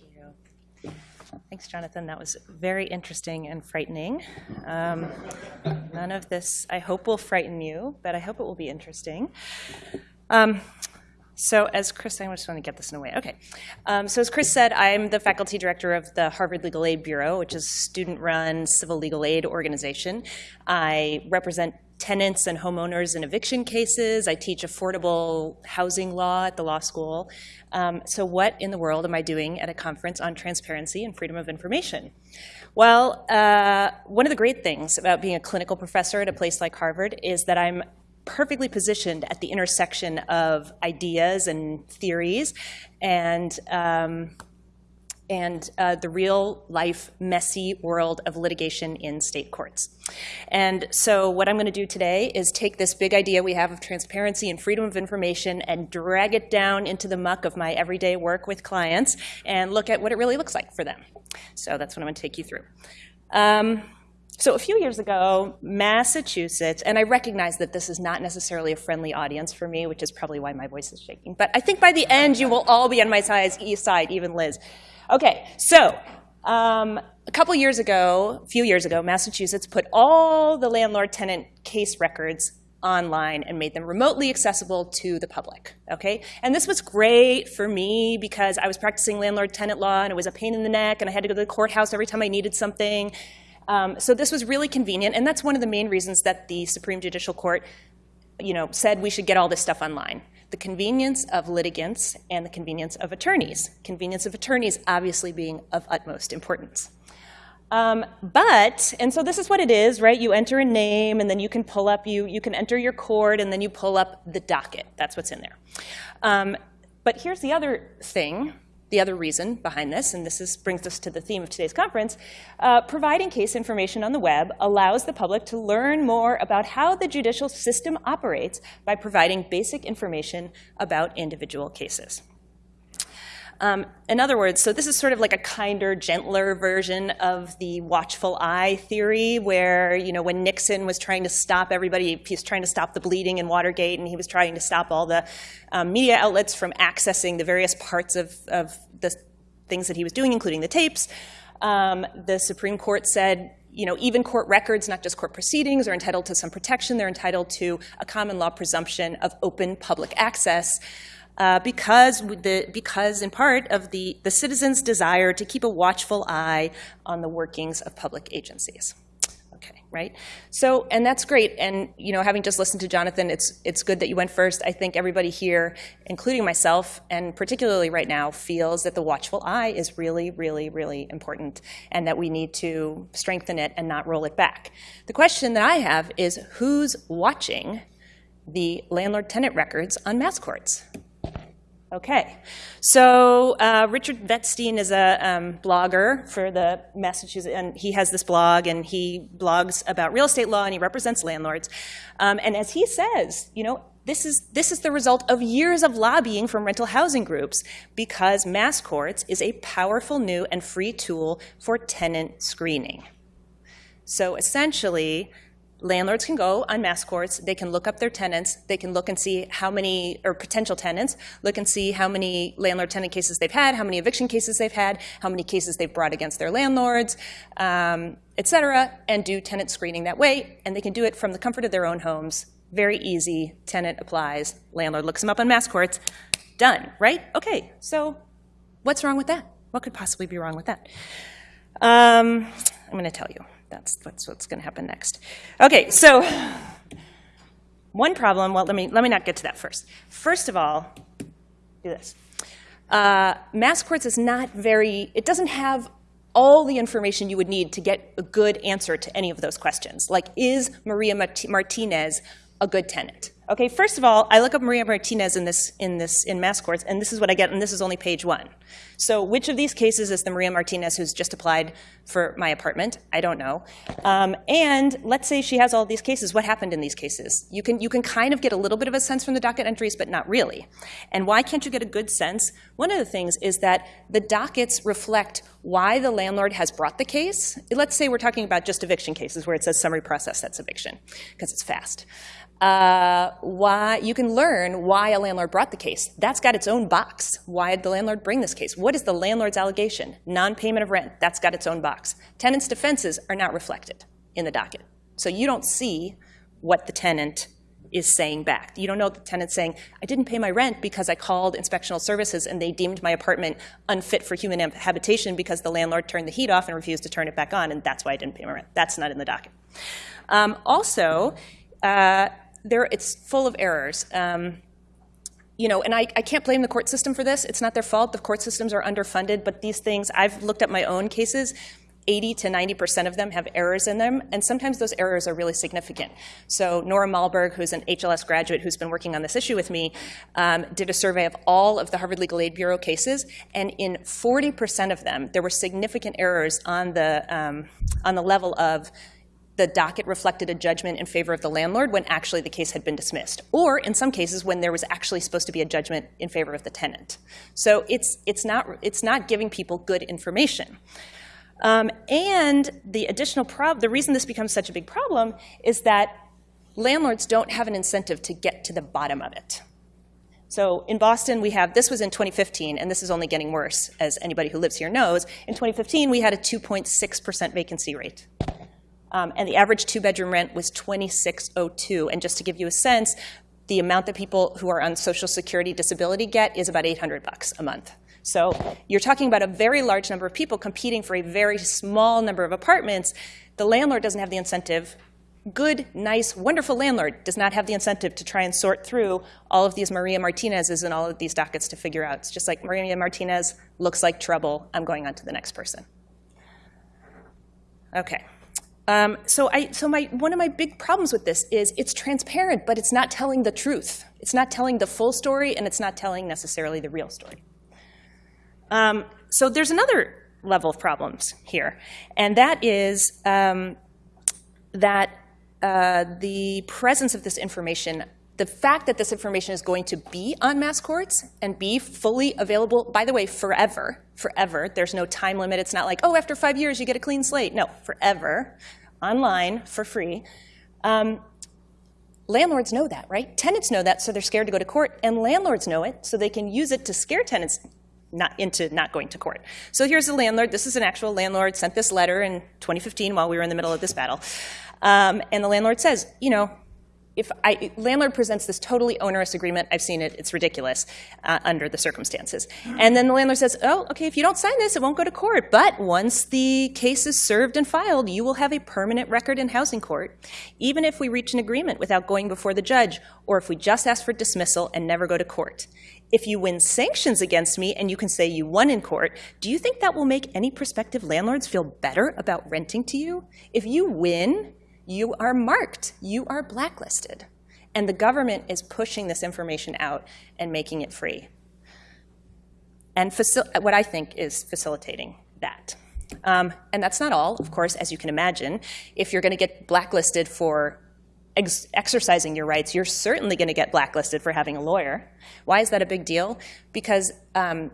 you. Thanks, Jonathan. That was very interesting and frightening. Um, none of this, I hope, will frighten you, but I hope it will be interesting. Um, so as Chris, I just want to get this in a way. Okay. Um, so as Chris said, I'm the faculty director of the Harvard Legal Aid Bureau, which is a student-run civil legal aid organization. I represent tenants and homeowners in eviction cases. I teach affordable housing law at the law school. Um, so what in the world am I doing at a conference on transparency and freedom of information? Well, uh, one of the great things about being a clinical professor at a place like Harvard is that I'm perfectly positioned at the intersection of ideas and theories and um, and uh, the real life messy world of litigation in state courts. And so what I'm going to do today is take this big idea we have of transparency and freedom of information and drag it down into the muck of my everyday work with clients and look at what it really looks like for them. So that's what I'm going to take you through. Um, so a few years ago, Massachusetts, and I recognize that this is not necessarily a friendly audience for me, which is probably why my voice is shaking, but I think by the end you will all be on my side, east side even Liz. Okay, so um, a couple years ago, a few years ago, Massachusetts put all the landlord-tenant case records online and made them remotely accessible to the public, okay? And this was great for me because I was practicing landlord-tenant law and it was a pain in the neck and I had to go to the courthouse every time I needed something. Um, so this was really convenient and that's one of the main reasons that the Supreme Judicial Court you know, said we should get all this stuff online the convenience of litigants and the convenience of attorneys. Convenience of attorneys obviously being of utmost importance. Um, but, and so this is what it is, right? You enter a name and then you can pull up, you, you can enter your court and then you pull up the docket. That's what's in there. Um, but here's the other thing the other reason behind this, and this is, brings us to the theme of today's conference, uh, providing case information on the web allows the public to learn more about how the judicial system operates by providing basic information about individual cases. Um, in other words, so this is sort of like a kinder, gentler version of the watchful eye theory where, you know, when Nixon was trying to stop everybody, he was trying to stop the bleeding in Watergate and he was trying to stop all the um, media outlets from accessing the various parts of, of the things that he was doing, including the tapes. Um, the Supreme Court said, you know, even court records, not just court proceedings, are entitled to some protection. They're entitled to a common law presumption of open public access uh, because, the, because in part of the, the citizens' desire to keep a watchful eye on the workings of public agencies. Okay, right? So, and that's great. And, you know, having just listened to Jonathan, it's, it's good that you went first. I think everybody here, including myself, and particularly right now, feels that the watchful eye is really, really, really important and that we need to strengthen it and not roll it back. The question that I have is who's watching the landlord-tenant records on mass courts? Okay, so uh, Richard Vetstein is a um, blogger for the Massachusetts, and he has this blog, and he blogs about real estate law, and he represents landlords. Um, and as he says, you know, this is, this is the result of years of lobbying from rental housing groups because mass courts is a powerful new and free tool for tenant screening. So essentially, landlords can go on mass courts, they can look up their tenants, they can look and see how many, or potential tenants, look and see how many landlord-tenant cases they've had, how many eviction cases they've had, how many cases they've brought against their landlords, um, et cetera, and do tenant screening that way, and they can do it from the comfort of their own homes. Very easy, tenant applies, landlord looks them up on mass courts, done, right? Okay, so what's wrong with that? What could possibly be wrong with that? Um, I'm gonna tell you that's, that's what's going to happen next. Okay, so one problem, well, let me, let me not get to that first. First of all, do this. Uh, mass courts is not very, it doesn't have all the information you would need to get a good answer to any of those questions. Like, is Maria Martinez a good tenant? Okay, first of all, I look up Maria Martinez in this in this in mass courts, and this is what I get, and this is only page one. So which of these cases is the Maria Martinez who's just applied for my apartment? I don't know. Um, and let's say she has all these cases. What happened in these cases? You can you can kind of get a little bit of a sense from the docket entries, but not really. And why can't you get a good sense? One of the things is that the dockets reflect why the landlord has brought the case. Let's say we're talking about just eviction cases where it says summary process that's eviction, because it's fast. Uh, why you can learn why a landlord brought the case. That's got its own box. Why did the landlord bring this case? What is the landlord's allegation? Non-payment of rent. That's got its own box. Tenants' defenses are not reflected in the docket, so you don't see what the tenant is saying back. You don't know the tenant saying, I didn't pay my rent because I called inspectional services and they deemed my apartment unfit for human habitation because the landlord turned the heat off and refused to turn it back on, and that's why I didn't pay my rent. That's not in the docket. Um, also, uh, there, it's full of errors. Um, you know, and I, I can't blame the court system for this. It's not their fault. The court systems are underfunded, but these things, I've looked at my own cases. 80 to 90% of them have errors in them, and sometimes those errors are really significant. So Nora Malberg, who's an HLS graduate who's been working on this issue with me, um, did a survey of all of the Harvard Legal Aid Bureau cases, and in 40% of them, there were significant errors on the, um, on the level of the docket reflected a judgment in favor of the landlord when actually the case had been dismissed, or in some cases when there was actually supposed to be a judgment in favor of the tenant. So it's, it's, not, it's not giving people good information. Um, and the additional problem, the reason this becomes such a big problem is that landlords don't have an incentive to get to the bottom of it. So in Boston, we have, this was in 2015, and this is only getting worse, as anybody who lives here knows. In 2015, we had a 2.6% vacancy rate. Um, and the average two-bedroom rent was 2602. And just to give you a sense, the amount that people who are on Social Security disability get is about 800 bucks a month. So you're talking about a very large number of people competing for a very small number of apartments. The landlord doesn't have the incentive. Good, nice, wonderful landlord does not have the incentive to try and sort through all of these Maria Martinez's and all of these dockets to figure out. It's just like Maria Martinez looks like trouble. I'm going on to the next person. Okay. Um, so I, so my, one of my big problems with this is it's transparent, but it's not telling the truth. It's not telling the full story, and it's not telling necessarily the real story. Um, so there's another level of problems here, and that is um, that uh, the presence of this information, the fact that this information is going to be on mass courts and be fully available, by the way, forever, forever. There's no time limit. It's not like, oh, after five years you get a clean slate. No, forever, online, for free. Um, landlords know that, right? Tenants know that, so they're scared to go to court, and landlords know it, so they can use it to scare tenants not into not going to court. So here's the landlord. This is an actual landlord, sent this letter in 2015 while we were in the middle of this battle. Um, and the landlord says, you know, if I, landlord presents this totally onerous agreement, I've seen it, it's ridiculous uh, under the circumstances. And then the landlord says, oh, okay, if you don't sign this, it won't go to court. But once the case is served and filed, you will have a permanent record in housing court, even if we reach an agreement without going before the judge, or if we just ask for dismissal and never go to court. If you win sanctions against me and you can say you won in court, do you think that will make any prospective landlords feel better about renting to you? If you win, you are marked, you are blacklisted. And the government is pushing this information out and making it free. And what I think is facilitating that. Um, and that's not all, of course, as you can imagine. If you're going to get blacklisted for ex exercising your rights, you're certainly going to get blacklisted for having a lawyer. Why is that a big deal? Because um,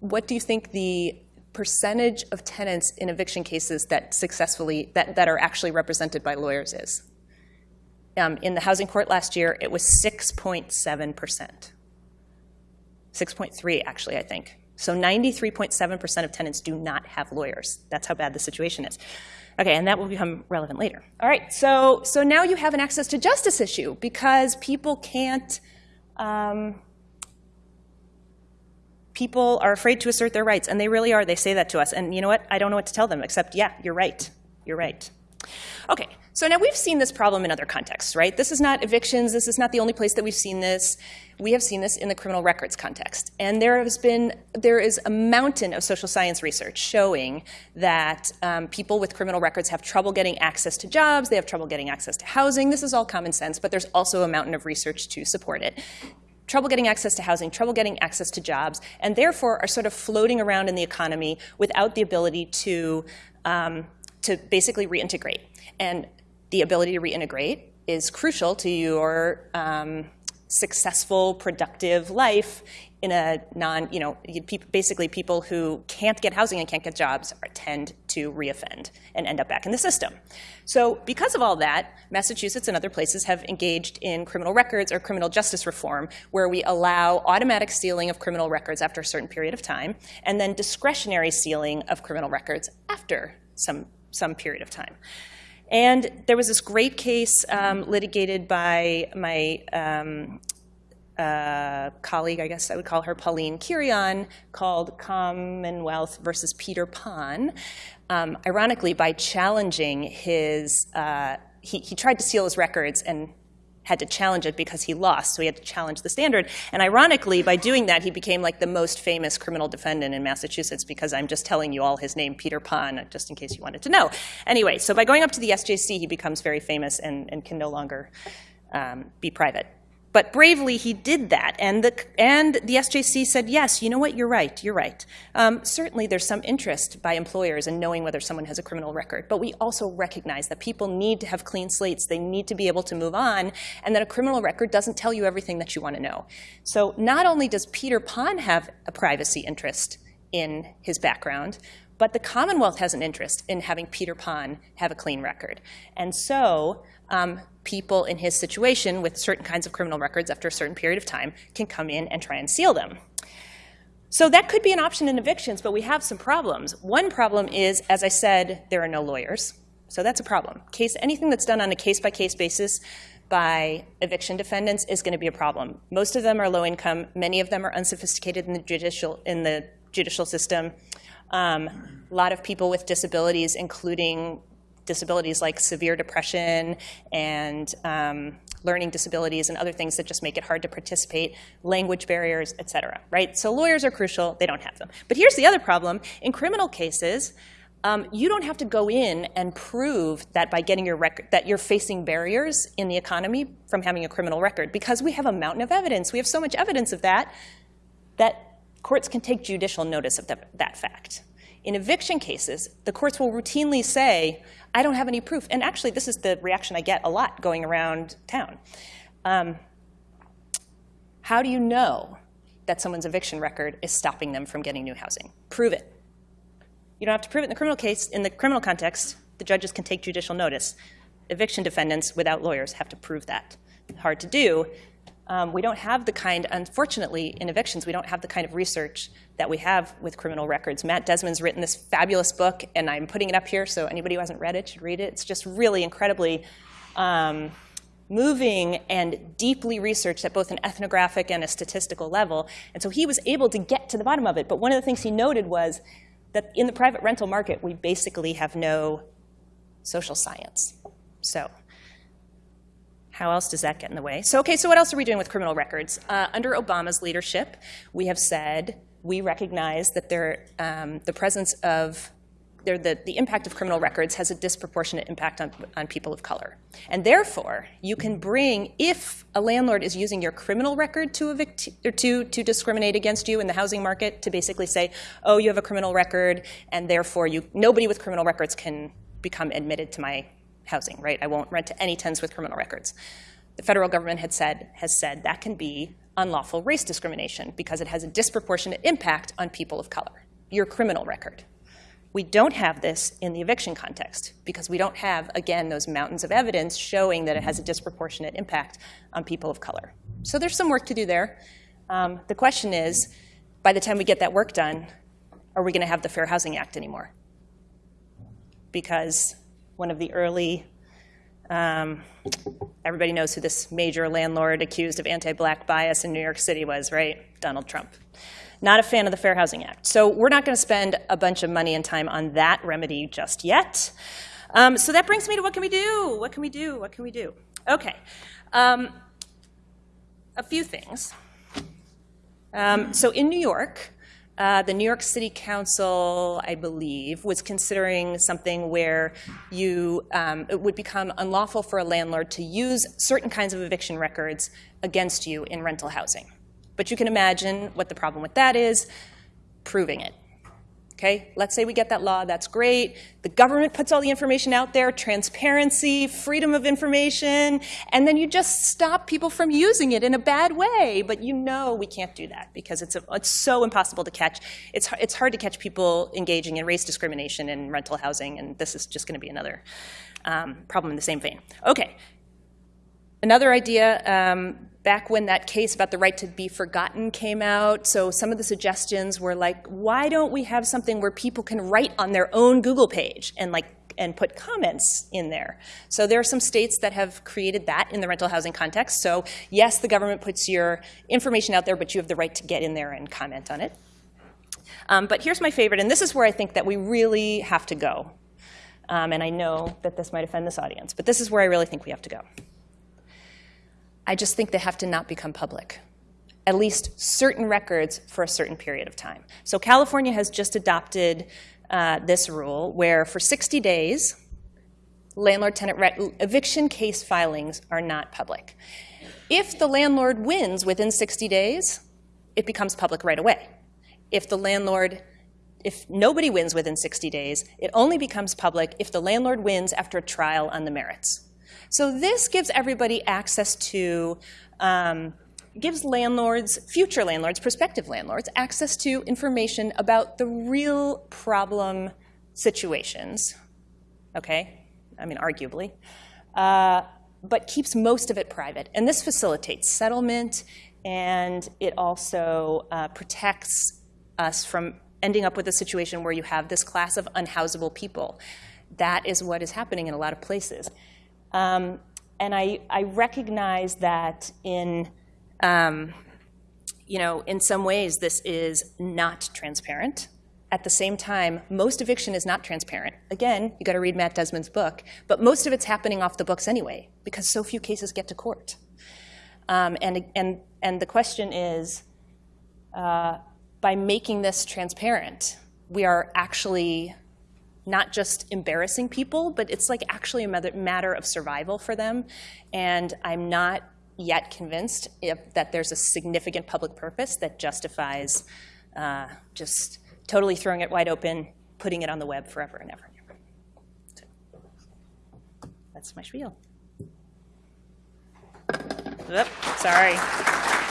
what do you think the percentage of tenants in eviction cases that successfully, that, that are actually represented by lawyers is. Um, in the housing court last year, it was 6.7%. 6.3 actually, I think. So 93.7% of tenants do not have lawyers. That's how bad the situation is. Okay, and that will become relevant later. All right, so, so now you have an access to justice issue because people can't, um, people are afraid to assert their rights, and they really are. They say that to us. And you know what? I don't know what to tell them, except, yeah, you're right. You're right. Okay, so now we've seen this problem in other contexts, right? This is not evictions. This is not the only place that we've seen this. We have seen this in the criminal records context. And there has been, there is a mountain of social science research showing that um, people with criminal records have trouble getting access to jobs, they have trouble getting access to housing. This is all common sense, but there's also a mountain of research to support it trouble getting access to housing, trouble getting access to jobs, and therefore are sort of floating around in the economy without the ability to, um, to basically reintegrate. And the ability to reintegrate is crucial to your um, successful, productive life in a non, you know, basically people who can't get housing and can't get jobs tend to reoffend and end up back in the system. So because of all that, Massachusetts and other places have engaged in criminal records or criminal justice reform, where we allow automatic sealing of criminal records after a certain period of time, and then discretionary sealing of criminal records after some, some period of time. And there was this great case um, litigated by my um, uh, colleague, I guess I would call her Pauline Quirion, called Commonwealth versus Peter Pon. Um, ironically, by challenging his, uh, he, he tried to seal his records and had to challenge it because he lost, so he had to challenge the standard. And ironically, by doing that, he became like the most famous criminal defendant in Massachusetts because I'm just telling you all his name, Peter Pon, just in case you wanted to know. Anyway, so by going up to the SJC, he becomes very famous and, and can no longer um, be private. But bravely, he did that. And the, and the SJC said, yes, you know what, you're right, you're right. Um, certainly, there's some interest by employers in knowing whether someone has a criminal record. But we also recognize that people need to have clean slates. They need to be able to move on. And that a criminal record doesn't tell you everything that you want to know. So not only does Peter Pon have a privacy interest in his background, but the Commonwealth has an interest in having Peter Pon have a clean record. And so um, people in his situation with certain kinds of criminal records after a certain period of time can come in and try and seal them. So that could be an option in evictions, but we have some problems. One problem is, as I said, there are no lawyers. So that's a problem. Case, anything that's done on a case-by-case -case basis by eviction defendants is going to be a problem. Most of them are low income. Many of them are unsophisticated in the judicial, in the judicial system. Um, a lot of people with disabilities, including disabilities like severe depression and um, learning disabilities and other things that just make it hard to participate, language barriers, et cetera, right? So lawyers are crucial, they don't have them. But here's the other problem. In criminal cases, um, you don't have to go in and prove that by getting your record, that you're facing barriers in the economy from having a criminal record because we have a mountain of evidence. We have so much evidence of that that courts can take judicial notice of that fact. In eviction cases, the courts will routinely say, I don't have any proof. And actually, this is the reaction I get a lot going around town. Um, how do you know that someone's eviction record is stopping them from getting new housing? Prove it. You don't have to prove it in the criminal case. In the criminal context, the judges can take judicial notice. Eviction defendants without lawyers have to prove that. Hard to do, um, we don't have the kind, unfortunately, in evictions, we don't have the kind of research that we have with criminal records. Matt Desmond's written this fabulous book, and I'm putting it up here so anybody who hasn't read it should read it. It's just really incredibly um, moving and deeply researched at both an ethnographic and a statistical level. And so he was able to get to the bottom of it. But one of the things he noted was that in the private rental market, we basically have no social science. So how else does that get in the way? So, okay, so what else are we doing with criminal records? Uh, under Obama's leadership, we have said we recognize that there, um, the presence of the, the impact of criminal records has a disproportionate impact on, on people of color. And therefore, you can bring, if a landlord is using your criminal record to, evict, to, to discriminate against you in the housing market, to basically say, oh, you have a criminal record, and therefore you, nobody with criminal records can become admitted to my housing, right? I won't rent to any tenants with criminal records. The federal government had said, has said that can be unlawful race discrimination because it has a disproportionate impact on people of color, your criminal record. We don't have this in the eviction context because we don't have, again, those mountains of evidence showing that it has a disproportionate impact on people of color. So there's some work to do there. Um, the question is, by the time we get that work done, are we going to have the Fair Housing Act anymore? Because one of the early, um, everybody knows who this major landlord accused of anti-black bias in New York City was, right? Donald Trump. Not a fan of the Fair Housing Act. So we're not going to spend a bunch of money and time on that remedy just yet. Um, so that brings me to what can we do? What can we do? What can we do? Okay. Um, a few things. Um, so in New York, uh, the New York City Council, I believe, was considering something where you, um, it would become unlawful for a landlord to use certain kinds of eviction records against you in rental housing. But you can imagine what the problem with that is, proving it. Okay, let's say we get that law, that's great. The government puts all the information out there, transparency, freedom of information, and then you just stop people from using it in a bad way. But you know we can't do that because it's, a, it's so impossible to catch. It's, it's hard to catch people engaging in race discrimination in rental housing, and this is just going to be another um, problem in the same vein. Okay, Another idea, um, back when that case about the right to be forgotten came out, so some of the suggestions were like, why don't we have something where people can write on their own Google page and like and put comments in there. So there are some states that have created that in the rental housing context. So yes, the government puts your information out there, but you have the right to get in there and comment on it. Um, but here's my favorite, and this is where I think that we really have to go. Um, and I know that this might offend this audience, but this is where I really think we have to go. I just think they have to not become public, at least certain records for a certain period of time. So California has just adopted uh, this rule where for 60 days, landlord-tenant eviction case filings are not public. If the landlord wins within 60 days, it becomes public right away. If the landlord if nobody wins within 60 days, it only becomes public if the landlord wins after a trial on the merits. So this gives everybody access to, um, gives landlords, future landlords, prospective landlords, access to information about the real problem situations, okay? I mean, arguably. Uh, but keeps most of it private. And this facilitates settlement, and it also uh, protects us from ending up with a situation where you have this class of unhousable people. That is what is happening in a lot of places. Um, and I, I, recognize that in, um, you know, in some ways this is not transparent. At the same time, most eviction is not transparent. Again, you got to read Matt Desmond's book, but most of it's happening off the books anyway because so few cases get to court. Um, and, and, and the question is, uh, by making this transparent, we are actually not just embarrassing people, but it's like actually a matter of survival for them. And I'm not yet convinced if, that there's a significant public purpose that justifies uh, just totally throwing it wide open, putting it on the web forever and ever. That's my spiel. Oop, sorry.